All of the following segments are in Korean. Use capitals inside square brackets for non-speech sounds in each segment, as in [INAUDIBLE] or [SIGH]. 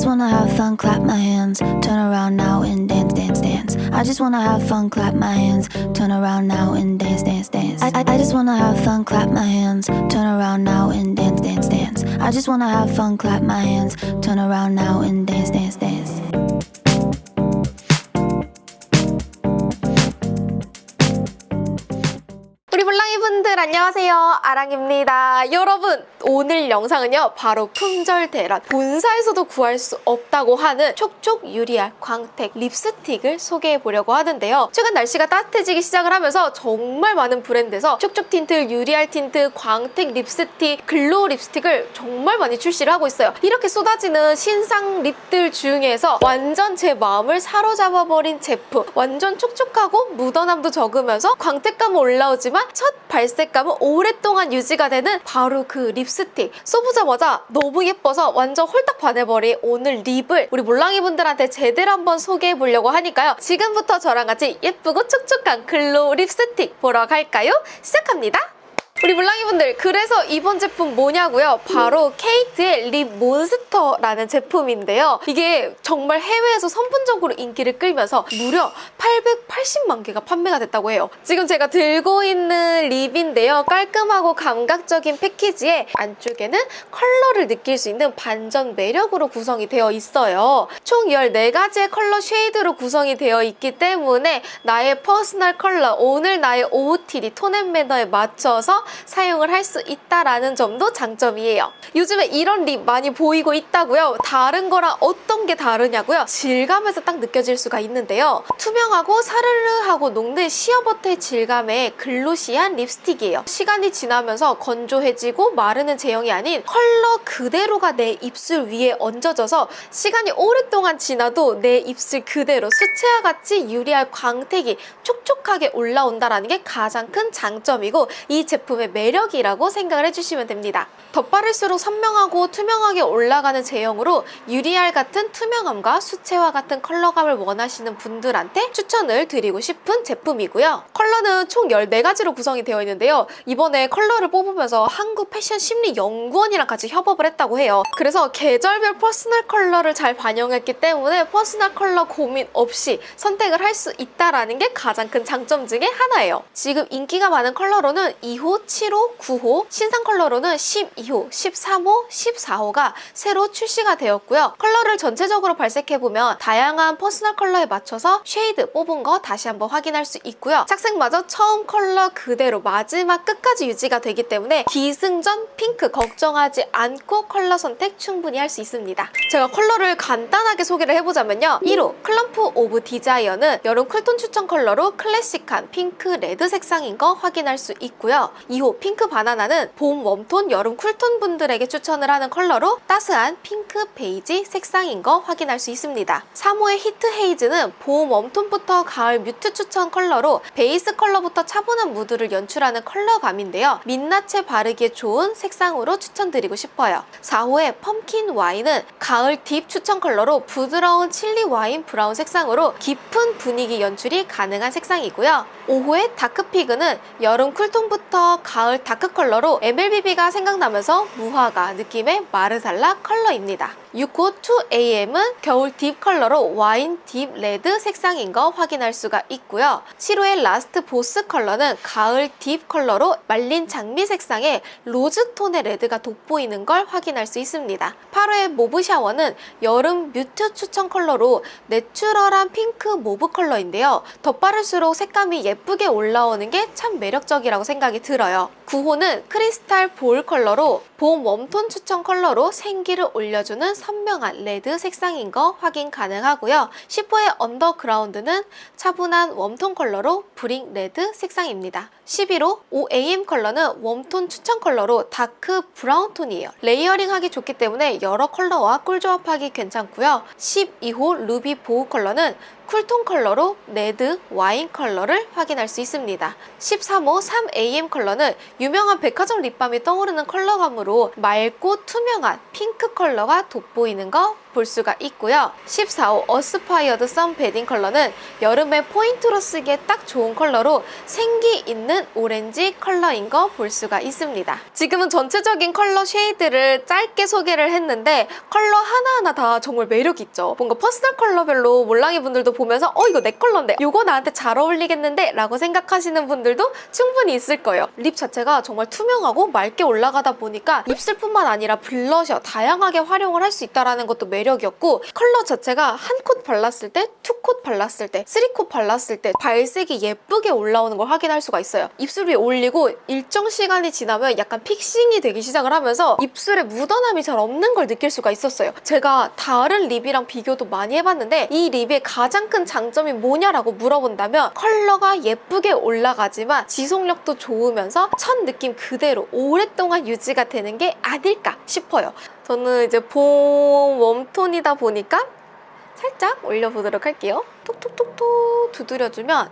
just wanna have fun, clap my hands, turn around now and dance, dance, dance. I just wanna have fun, clap my hands, turn around now and dance, dance, dance. I, I, I just wanna have fun, clap my hands, turn around now and dance, dance, dance. I just wanna have fun, clap my hands, turn around now and dance, dance, dance. 블랑이 분들 안녕하세요. 아랑입니다. 여러분 오늘 영상은요 바로 품절 대란 본사에서도 구할 수 없다고 하는 촉촉 유리알 광택 립스틱을 소개해 보려고 하는데요. 최근 날씨가 따뜻해지기 시작을 하면서 정말 많은 브랜드에서 촉촉 틴트, 유리알 틴트, 광택 립스틱, glow 립스틱을 정말 많이 출시를 하고 있어요. 이렇게 쏟아지는 신상 립들 중에서 완전 제 마음을 사로잡아버린 제품. 완전 촉촉하고 묻어남도 적으면서 광택감은 올라오지만 첫 발색 감은 오랫동안 유지가 되는 바로 그 립스틱. 써보자마자 너무 예뻐서 완전 홀딱 반해버린 오늘 립을 우리 몰랑이 분들한테 제대로 한번 소개해 보려고 하니까요. 지금부터 저랑 같이 예쁘고 촉촉한 glow 립스틱 보러 갈까요? 시작합니다 우리 몰랑이 분들 그래서 이번 제품 뭐냐고요? 바로 케이트의 립 몬스터라는 제품인데요. 이게 정말 해외에서 선풍적으로 인기를 끌면서 무려 880만 개가 판매가 됐다고 해요. 지금 제가 들고 있는 립인데요. 깔끔하고 감각적인 패키지에 안쪽에는 컬러를 느낄 수 있는 반전 매력으로 구성이 되어 있어요. 총 14가지의 컬러 shade로 구성이 되어 있기 때문에 나의 퍼스널 컬러, 오늘 나의 OOTD 톤앤 매너에 맞춰서 사용을 할 수 있다라는 점도 장점이에요. 요즘에 이런 립 많이 보이고 있다고요. 다른 거랑 어떤 게 다르냐고요? 질감에서 딱 느껴질 수가 있는데요. 투명하고 사르르하고 녹는 시어버터의 질감의 glossy한 립스틱이에요. 시간이 지나면서 건조해지고 마르는 제형이 아닌 컬러 그대로가 내 입술 위에 얹어져서 시간이 오랫동안 지나도 내 입술 그대로 수채화 같이 유리알 광택이 촉촉하게 올라온다는 게 가장 큰 장점이고 이 제품 의 매력이라고 생각을 해주시면 됩니다. 덧바를수록 선명하고 투명하게 올라가는 제형으로 유리알 같은 투명함과 수채화 같은 컬러감을 원하시는 분들한테 추천을 드리고 싶은 제품이고요. 컬러는 총 14가지로 구성이 되어 있는데요. 이번에 컬러를 뽑으면서 한국 패션 심리 연구원이랑 같이 협업을 했다고 해요. 그래서 계절별 퍼스널 컬러를 잘 반영했기 때문에 퍼스널 컬러 고민 없이 선택을 할 수 있다는 게 가장 큰 장점 중에 하나예요. 지금 인기가 많은 컬러로는 2호, 7호, 9호, 신상 컬러로는 12호, 13호, 14호가 새로 출시가 되었고요. 컬러를 전체적으로 발색해보면 다양한 퍼스널 컬러에 맞춰서 shade 뽑은 거 다시 한번 확인할 수 있고요. 착색마저 처음 컬러 그대로 마지막 끝까지 유지가 되기 때문에 기승전 핑크 걱정하지 않고 컬러 선택 충분히 할 수 있습니다. 제가 컬러를 간단하게 소개를 해보자면요. 1호 Clump of Desire는 여름 쿨톤 추천 컬러로 클래식한 핑크 레드 색상인 거 확인할 수 있고요. 2호 핑크 바나나는 봄 웜톤 여름 쿨톤 분들에게 추천을 하는 컬러로 따스한 핑크 베이지 색상인 거 확인할 수 있습니다. 3호의 Heat Haze는 봄 웜톤부터 가을 mute 추천 컬러로 베이스 컬러부터 차분한 무드를 연출하는 컬러감인데요. 민낯에 바르기에 좋은 색상으로 추천드리고 싶어요. 4호의 Pumpkin Wine은 가을 deep 추천 컬러로 부드러운 칠리 와인 브라운 색상으로 깊은 분위기 연출이 가능한 색상이고요. 5호의 Dark Fig는 여름 쿨톤부터 가을 dark 컬러로 MLBB가 생각나면서 무화과 느낌의 marsala 컬러입니다. 6호 2AM은 겨울 deep 컬러로 와인 deep 레드 색상인 거 확인할 수가 있고요. 7호의 Last Boss 컬러는 가을 deep 컬러로 말린 장미 색상의 로즈 톤의 레드가 돋보이는 걸 확인할 수 있습니다. 8호의 Mauve Shower는 여름 mute 추천 컬러로 내추럴한 핑크 mauve 컬러인데요. 덧바를수록 색감이 예쁘게 올라오는 게 참 매력적이라고 생각이 들어요. 9호는 Crystal Ball 컬러로 봄 웜톤 추천 컬러로 생기를 올려주는 선명한 레드 색상인 거 확인 가능하고요. 10호의 Underground는 차분한 웜톤 컬러로 brick 레드 색상입니다. 11호 OAM 컬러는 웜톤 추천 컬러로 dark 브라운 톤이에요. layering하기 좋기 때문에 여러 컬러와 꿀조합하기 괜찮고요. 12호 Ruby Bow 컬러는 쿨톤 컬러로 레드, 와인 컬러를 확인할 수 있습니다. 13호 3AM 컬러는 유명한 백화점 립밤이 떠오르는 컬러감으로 맑고 투명한 핑크 컬러가 돋보이는 거볼 수가 있고요. 14호 어스파이어드 선 베딩 컬러는 여름에 포인트로 쓰기에 딱 좋은 컬러로 생기 있는 오렌지 컬러인 거 볼 수가 있습니다. 지금은 전체적인 컬러 shade를 짧게 소개를 했는데 컬러 하나하나 다 정말 매력 있죠. 뭔가 퍼스널 컬러별로 몰랑이 분들도 보면서 어 이거 내 컬러인데 이거 나한테 잘 어울리겠는데 라고 생각하시는 분들도 충분히 있을 거예요. 립 자체가 정말 투명하고 맑게 올라가다 보니까 입술뿐만 아니라 블러셔 다양하게 활용을 할 수 있다는 것도 매력 이었고 컬러 자체가 한 콧 발랐을 때, two coat 발랐을 때, three coat 발랐을 때 발색이 예쁘게 올라오는 걸 확인할 수가 있어요. 입술 위에 올리고 일정 시간이 지나면 약간 fixing이 되기 시작을 하면서 입술에 묻어남이 잘 없는 걸 느낄 수가 있었어요. 제가 다른 립이랑 비교도 많이 해봤는데 이 립의 가장 큰 장점이 뭐냐라고 물어본다면 컬러가 예쁘게 올라가지만 지속력도 좋으면서 첫 느낌 그대로 오랫동안 유지가 되는 게 아닐까 싶어요. 저는 이제 봄 웜톤이다 보니까 살짝 올려보도록 할게요. 톡톡톡톡 두드려주면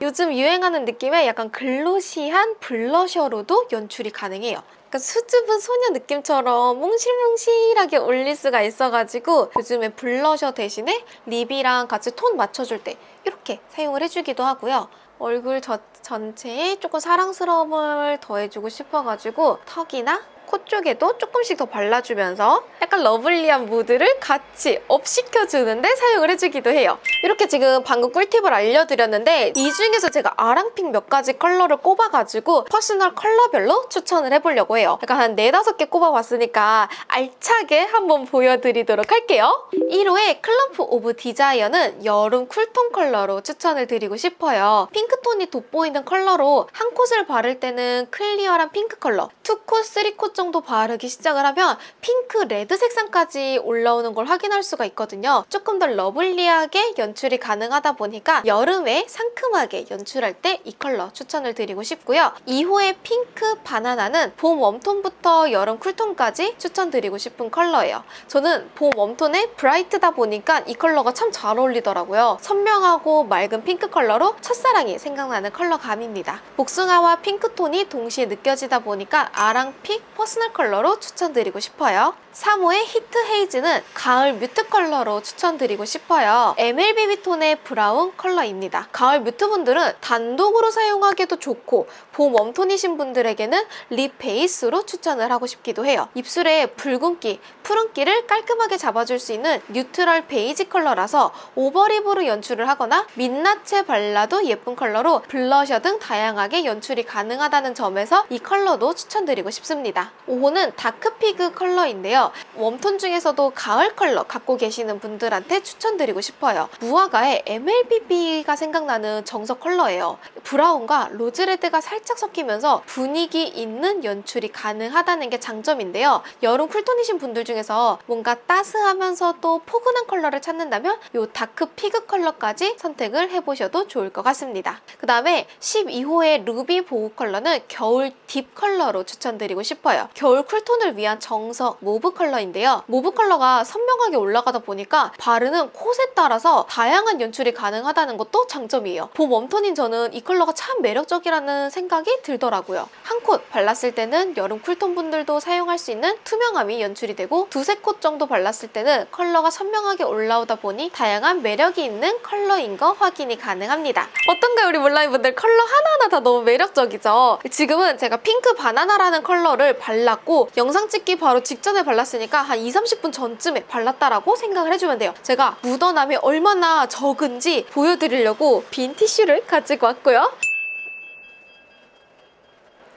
요즘 유행하는 느낌의 약간 글로시한 블러셔로도 연출이 가능해요. 약간 수줍은 소녀 느낌처럼 몽실몽실하게 올릴 수가 있어가지고 요즘에 블러셔 대신에 립이랑 같이 톤 맞춰줄 때 이렇게 사용을 해주기도 하고요. 얼굴 저, 전체에 조금 사랑스러움을 더해주고 싶어가지고 턱이나 코 쪽에도 조금씩 더 발라주면서 약간 lovely한 무드를 같이 up시켜주는데 사용을 해주기도 해요. 이렇게 지금 방금 꿀팁을 알려드렸는데 이 중에서 제가 아랑 pick 몇 가지 컬러를 꼽아가지고 퍼스널 컬러별로 추천을 해보려고 해요. 약간 한 네다섯 개 꼽아봤으니까 알차게 한번 보여드리도록 할게요. 1호의 Clump of Desire는 여름 쿨톤 컬러로 추천을 드리고 싶어요. 핑크톤이 돋보이는 컬러로 한 coat을 바를 때는 clear한 핑크 컬러, two coat, three coat 정도 바르기 시작을 하면 핑크, 레드 색상까지 올라오는 걸 확인할 수가 있거든요. 조금 더 lovely하게 연출이 가능하다 보니까 여름에 상큼하게 연출할 때 이 컬러 추천을 드리고 싶고요. 2호의 Pink Banana는 봄 웜톤부터 여름 쿨톤까지 추천드리고 싶은 컬러예요. 저는 봄 웜톤에 bright다 보니까 이 컬러가 참 잘 어울리더라고요. 선명하고 맑은 핑크 컬러로 첫사랑이 생각나는 컬러 감입니다. 복숭아와 핑크톤이 동시에 느껴지다 보니까 아랑 pick 퍼스널 컬러로 추천드리고 싶어요. 3호의 Heat Haze는 가을 mute 컬러로 추천드리고 싶어요. MLBB 톤의 브라운 컬러입니다. 가을 mute 분들은 단독으로 사용하기도 좋고 봄 웜톤이신 분들에게는 립 베이스로 추천을 하고 싶기도 해요. 입술에 붉은기, 푸른기를 깔끔하게 잡아줄 수 있는 neutral 베이지 컬러라서 over lip으로 연출을 하거나 민낯에 발라도 예쁜 컬러로 블러셔 등 다양하게 연출이 가능하다는 점에서 이 컬러도 추천드리고 싶습니다. 5호는 Dark Fig 컬러인데요. 웜톤 중에서도 가을 컬러 갖고 계시는 분들한테 추천드리고 싶어요. 무화과의 MLBB가 생각나는 정석 컬러예요. 브라운과 로즈 레드가 살짝 섞이면서 분위기 있는 연출이 가능하다는 게 장점인데요. 여름 쿨톤이신 분들 중에서 뭔가 따스하면서도 포근한 컬러를 찾는다면 이 Dark Fig 컬러까지 선택을 해보셔도 좋을 것 같습니다. 그 다음에 12호의 Ruby Bow 컬러는 겨울 deep 컬러로 추천드리고 싶어요. 겨울 쿨톤을 위한 정석 mauve 컬러인데요. mauve 컬러가 선명하게 올라가다 보니까 바르는 콧에 따라서 다양한 연출이 가능하다는 것도 장점이에요. 봄 웜톤인 저는 이 컬러 가 참 매력적이라는 생각이 들더라고요. 한 콧 발랐을 때는 여름 쿨톤 분들도 사용할 수 있는 투명함이 연출이 되고 두세 콧 정도 발랐을 때는 컬러가 선명하게 올라오다 보니 다양한 매력이 있는 컬러인 거 확인이 가능합니다. 어떤가요 우리 몰랑이 분들 컬러 하나하나 다 너무 매력적이죠? 지금은 제가 Pink Banana라는 컬러를 발랐고 영상 찍기 바로 직전에 발랐으니까 한 2, 30분 전쯤에 발랐다라고 생각을 해주면 돼요. 제가 묻어남이 얼마나 적은지 보여드리려고 빈 티슈를 가지고 왔고요.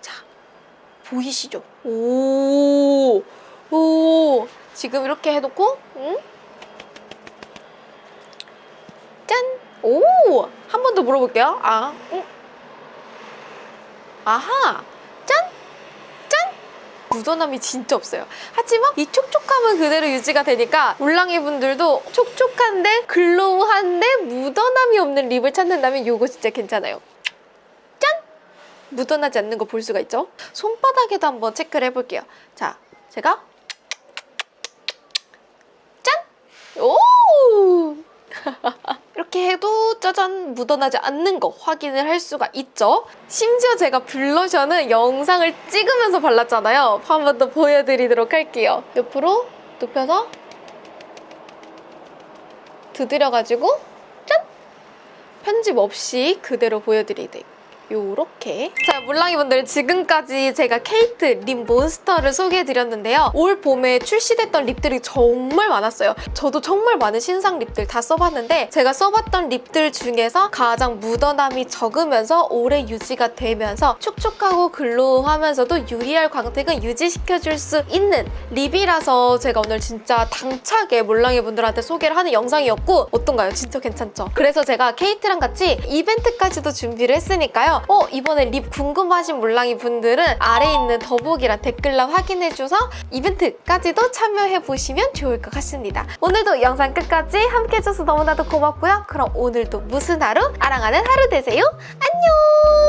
자, 보이시죠? 오, 오, 지금 이렇게 해놓고, 응? 짠! 오! 한 번 더 물어볼게요. 아, 응? 아하! 짠! 짠! 묻어남이 진짜 없어요. 하지만 이 촉촉함은 그대로 유지가 되니까 울랑이 분들도 촉촉한데 글로우한데 묻어남이 없는 립을 찾는다면 이거 진짜 괜찮아요. 짠! 묻어나지 않는 거 볼 수가 있죠? 손바닥에도 한번 체크를 해볼게요. 자, 제가 짠! 오! [LAUGHS] 이렇게 해도 짜잔 묻어나지 않는 거 확인을 할 수가 있죠. 심지어 제가 블러셔는 영상을 찍으면서 발랐잖아요. 한 번 더 보여드리도록 할게요. 옆으로 눕혀서 두드려가지고 짠! 편집 없이 그대로 보여드리게 요렇게 자 몰랑이분들 지금까지 제가 케이트 립 몬스터를 소개해드렸는데요 올 봄에 출시됐던 립들이 정말 많았어요 저도 정말 많은 신상 립들 다 써봤는데 제가 써봤던 립들 중에서 가장 묻어남이 적으면서 오래 유지가 되면서 촉촉하고 glow하면서도 유리알 광택을 유지시켜줄 수 있는 립이라서 제가 오늘 진짜 당차게 몰랑이분들한테 소개를 하는 영상이었고 어떤가요? 진짜 괜찮죠? 그래서 제가 케이트랑 같이 이벤트까지도 준비를 했으니까요 어 이번에 립 궁금하신 몰랑이 분들은 아래에 있는 더보기란 댓글란 확인해줘서 이벤트까지도 참여해보시면 좋을 것 같습니다. 오늘도 영상 끝까지 함께해줘서 너무나도 고맙고요. 그럼 오늘도 무슨 하루? 아랑하는 하루 되세요. 안녕!